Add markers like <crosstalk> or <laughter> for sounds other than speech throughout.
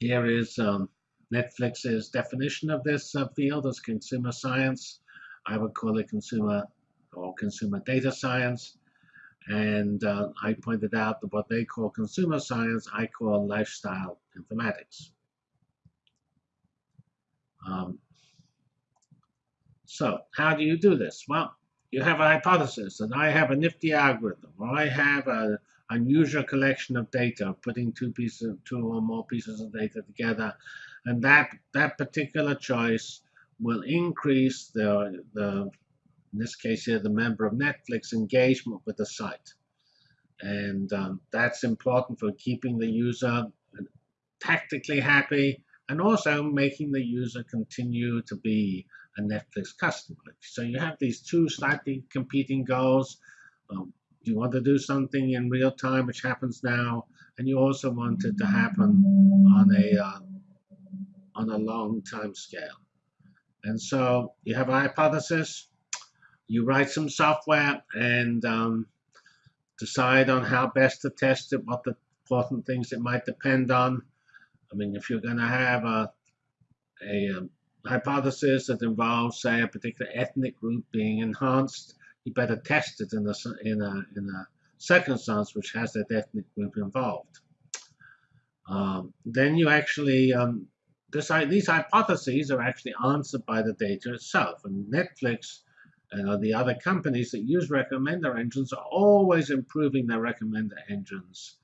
here is um, Netflix's definition of this uh, field as consumer science. I would call it consumer or consumer data science. And uh, I pointed out that what they call consumer science, I call lifestyle informatics. Um, so how do you do this? Well, you have a hypothesis, and I have a nifty algorithm, or I have an unusual collection of data, putting two pieces, two or more pieces of data together, and that that particular choice will increase the the in this case here the member of Netflix engagement with the site, and um, that's important for keeping the user tactically happy and also making the user continue to be a Netflix customer. So you have these two slightly competing goals. Um, you want to do something in real time, which happens now, and you also want it to happen on a uh, on a long time scale. And so you have a hypothesis, you write some software, and um, decide on how best to test it, what the important things it might depend on. I mean, if you're going to have a, a um, hypothesis that involves, say, a particular ethnic group being enhanced, you better test it in a, in a, in a circumstance which has that ethnic group involved. Um, then you actually, um, decide, these hypotheses are actually answered by the data itself. And Netflix and the other companies that use recommender engines are always improving their recommender engines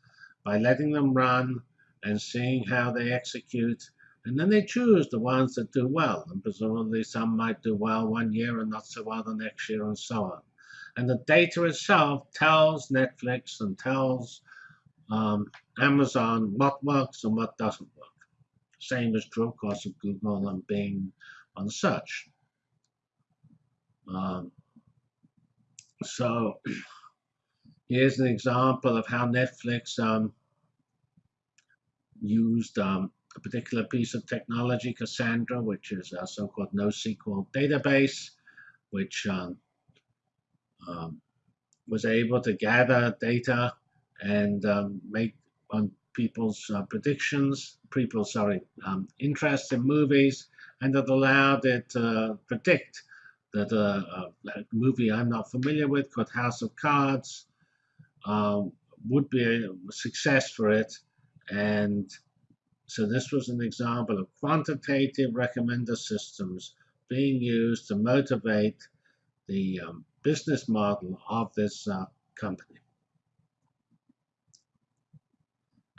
by letting them run and seeing how they execute. And then they choose the ones that do well. And presumably some might do well one year and not so well the next year and so on. And the data itself tells Netflix and tells um, Amazon what works and what doesn't work. Same is true, of course, of Google and Bing on search. Um, so <clears throat> here's an example of how Netflix um, used um, a particular piece of technology, Cassandra, which is a so-called NoSQL database, which um, um, was able to gather data and um, make on people's uh, predictions, people's sorry, um, interests in movies, and it allowed it to predict that uh, a movie I'm not familiar with called House of Cards um, would be a success for it, and so this was an example of quantitative recommender systems being used to motivate the um, business model of this uh, company.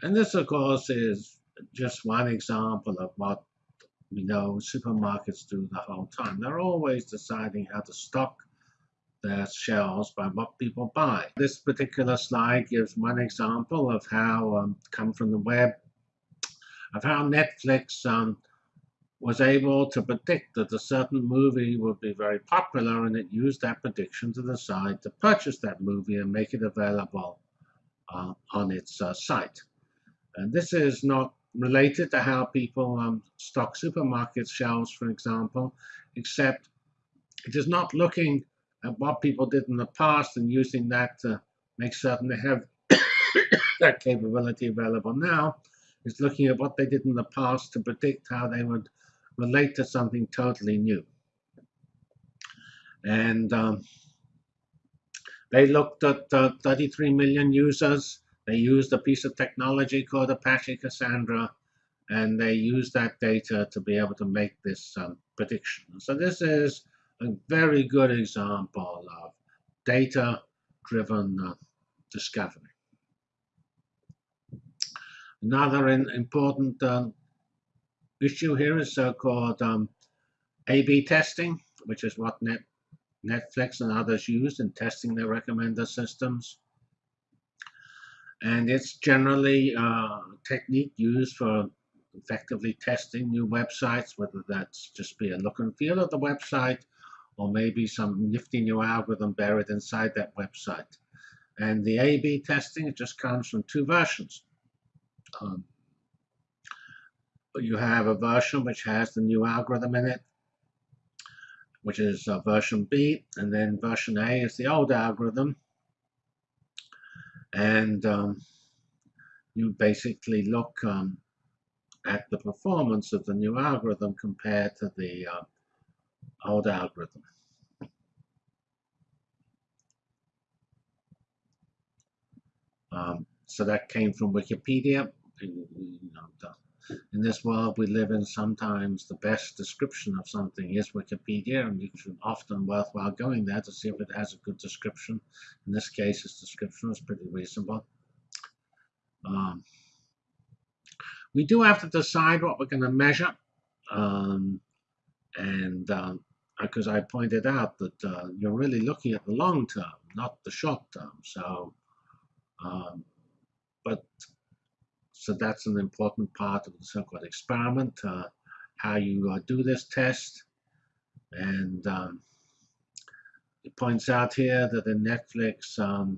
And this, of course, is just one example of what we know supermarkets do the whole time. They're always deciding how to stock their shelves by what people buy. This particular slide gives one example of how um, come from the web of how Netflix um, was able to predict that a certain movie would be very popular and it used that prediction to decide to purchase that movie and make it available uh, on its uh, site. And this is not related to how people um, stock supermarket shelves, for example, except it is not looking at what people did in the past and using that to make certain they have <coughs> that capability available now, is looking at what they did in the past to predict how they would relate to something totally new. And um, they looked at uh, 33 million users. They used a piece of technology called Apache Cassandra, and they used that data to be able to make this um, prediction. So this is a very good example of data-driven uh, discovery. Another in, important um, issue here is so-called um, A-B testing, which is what Net, Netflix and others use in testing their recommender systems. And it's generally a uh, technique used for effectively testing new websites, whether that's just be a look and feel of the website or maybe some nifty new algorithm buried inside that website. And the A-B testing, it just comes from two versions. Um, you have a version which has the new algorithm in it, which is uh, version B, and then version A is the old algorithm. And um, you basically look um, at the performance of the new algorithm compared to the uh, old algorithm. Um, so that came from Wikipedia. You know, the, in this world we live in, sometimes the best description of something is Wikipedia, and it's often worthwhile going there to see if it has a good description. In this case, its description was pretty reasonable. Um, we do have to decide what we're going to measure. Um, and um, because I pointed out that uh, you're really looking at the long term, not the short term. So, um, but so that's an important part of the so-called experiment, uh, how you uh, do this test. And um, it points out here that in Netflix, um,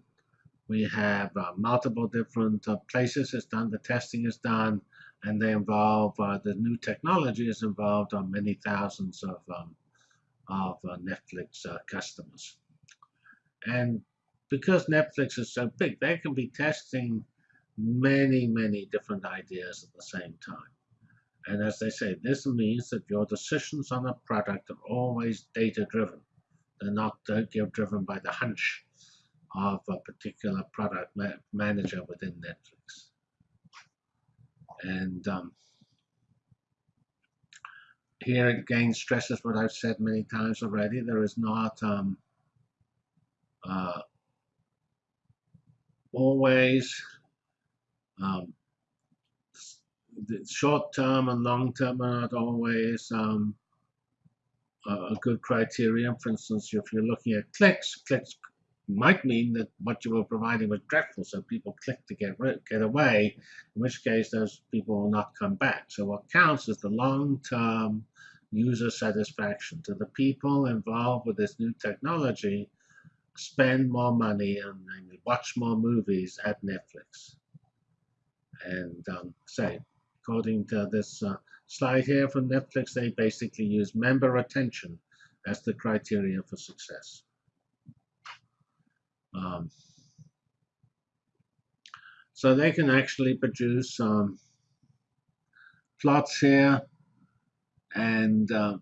we have uh, multiple different uh, places it's done, the testing is done, and they involve, uh, the new technology is involved on many thousands of, um, of uh, Netflix customers. And because Netflix is so big, they can be testing many, many different ideas at the same time. And as they say, this means that your decisions on a product are always data driven. They're not driven by the hunch of a particular product ma manager within Netflix. And um, here again stresses what I've said many times already. There is not um, uh, always um, the short term and long term are not always um, a good criterion. For instance, if you're looking at clicks, clicks might mean that what you were providing was dreadful, so people click to get get away, in which case those people will not come back. So what counts is the long-term user satisfaction. To the people involved with this new technology, spend more money and watch more movies at Netflix. And um, say, according to this uh, slide here from Netflix, they basically use member retention as the criteria for success. Um, so they can actually produce um, plots here. And uh,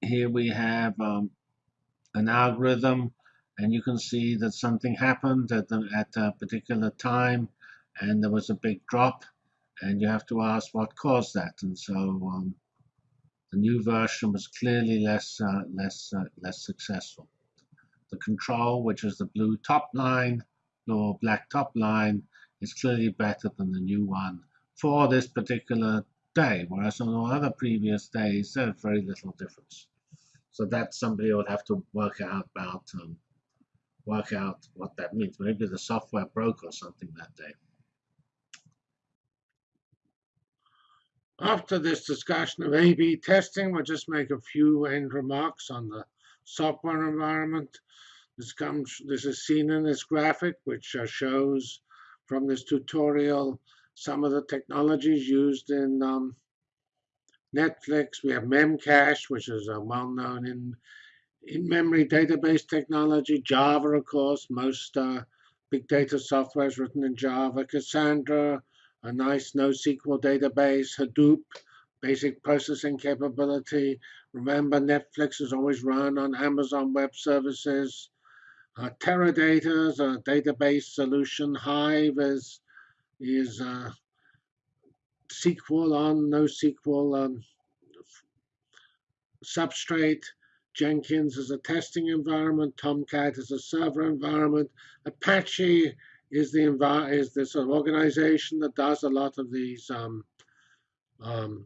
here we have um, an algorithm. And you can see that something happened at, the, at a particular time. And there was a big drop. And you have to ask what caused that. And so um, the new version was clearly less, uh, less, uh, less successful. The control, which is the blue top line, or black top line, is clearly better than the new one for this particular day, whereas on all other previous days, there's very little difference. So that somebody would have to work out about um, work out what that means. Maybe the software broke or something that day. After this discussion of A-B testing, we'll just make a few end remarks on the software environment. This comes, this is seen in this graphic, which uh, shows from this tutorial some of the technologies used in um, Netflix. We have Memcache, which is a well known in in-memory database technology. Java, of course, most uh, big data software is written in Java. Cassandra, a nice NoSQL database. Hadoop, basic processing capability. Remember, Netflix is always run on Amazon Web Services. Uh, Teradata is a database solution. Hive is, is uh, SQL on NoSQL um, substrate. Jenkins is a testing environment. Tomcat is a server environment. Apache is the is this organization that does a lot of these um, um,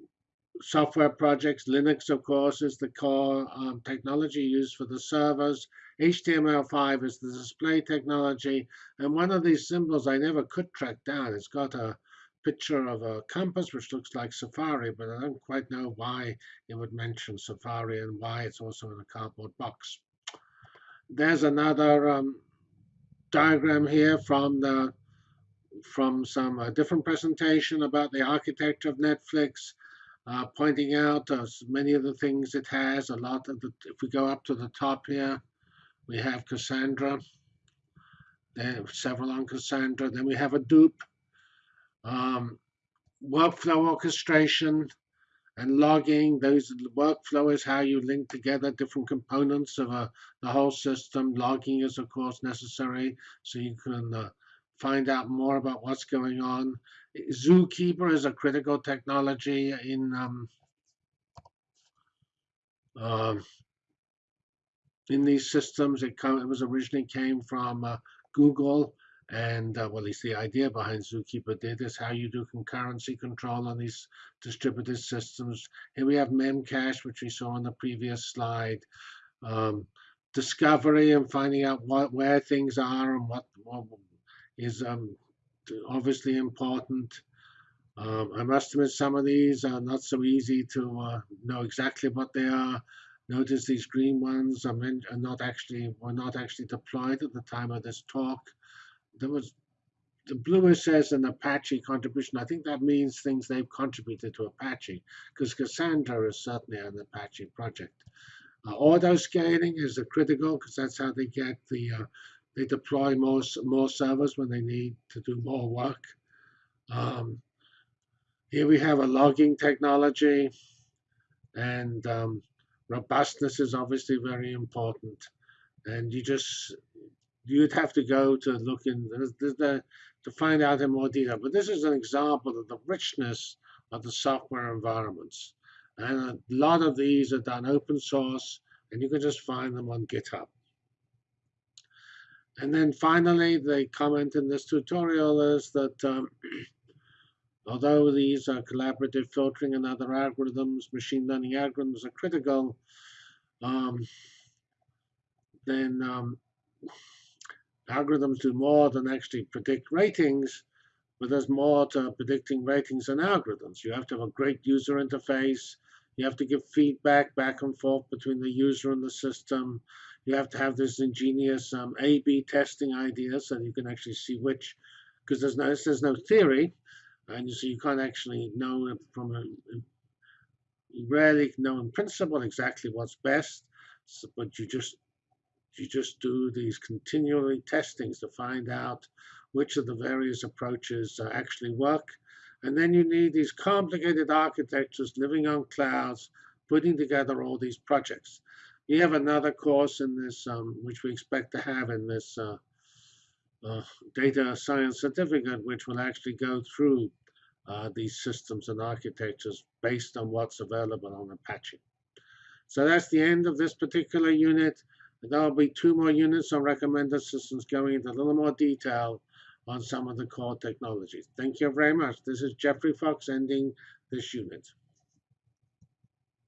software projects. Linux, of course, is the core um, technology used for the servers. HTML5 is the display technology. And one of these symbols I never could track down. It's got a picture of a compass, which looks like Safari, but I don't quite know why it would mention Safari and why it's also in a cardboard box. There's another um, diagram here from the from some uh, different presentation about the architecture of Netflix uh, pointing out uh, many of the things it has. A lot of the, if we go up to the top here, we have Cassandra. There several on Cassandra. Then we have Hadoop. Um, workflow orchestration and logging. Those workflow is how you link together different components of a, the whole system. Logging is of course necessary so you can uh, find out more about what's going on. Zookeeper is a critical technology in um, uh, in these systems. It, come, it was originally came from uh, Google, and uh, well, least the idea behind Zookeeper did is how you do concurrency control on these distributed systems. Here we have Memcache, which we saw on the previous slide. Um, discovery and finding out what where things are and what, what is um, obviously important. Um, I must admit some of these are not so easy to uh, know exactly what they are. Notice these green ones are, meant, are not actually were not actually deployed at the time of this talk. There was the blue says an Apache contribution. I think that means things they've contributed to Apache, because Cassandra is certainly an Apache project. Uh, auto scaling is critical because that's how they get the uh, they deploy more more servers when they need to do more work. Um, here we have a logging technology, and um, robustness is obviously very important. And you just you'd have to go to look in the, to find out in more detail. But this is an example of the richness of the software environments. And a lot of these are done open source, and you can just find them on GitHub. And then finally, the comment in this tutorial is that um, <clears throat> Although these are collaborative filtering and other algorithms, machine learning algorithms are critical, um, then um, algorithms do more than actually predict ratings, but there's more to predicting ratings than algorithms. You have to have a great user interface. You have to give feedback back and forth between the user and the system. You have to have this ingenious um, A-B testing idea so you can actually see which, because there's no, there's no theory, and so you can't actually know from a, you rarely know in principle exactly what's best, but you just you just do these continually testings to find out which of the various approaches uh, actually work. And then you need these complicated architectures living on clouds, putting together all these projects. We have another course in this, um, which we expect to have in this uh, uh, data science certificate, which will actually go through uh, these systems and architectures based on what's available on Apache. So that's the end of this particular unit. There'll be two more units on recommended systems going into a little more detail on some of the core technologies. Thank you very much. This is Geoffrey Fox ending this unit.